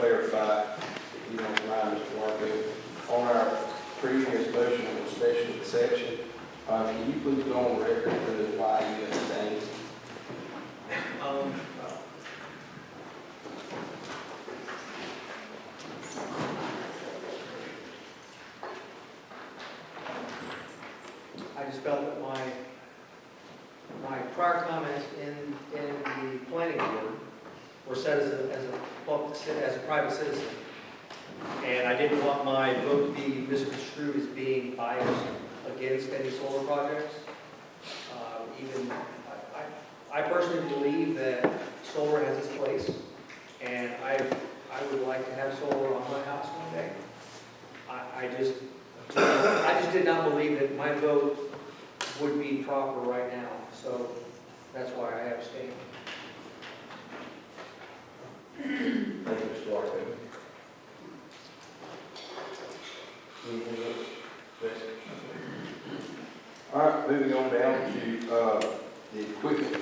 clarify, if you don't mind, Mr. Marco, on our previous motion on the special exception, uh, can you please go on record to why you abstained? Um, I just felt that my, my prior comments in, in the planning board a, as a, public as a private citizen. And I didn't want my vote to be misconstrued as being biased against any solar projects. Uh, Even, I, I I personally believe that solar has its place, and I, I would like to have solar on my house one day. I, I just, I just did not believe that my vote would be proper right now, so that's why I abstained. Thank you, Mr. Marco. All right, moving on down to, uh, the equipment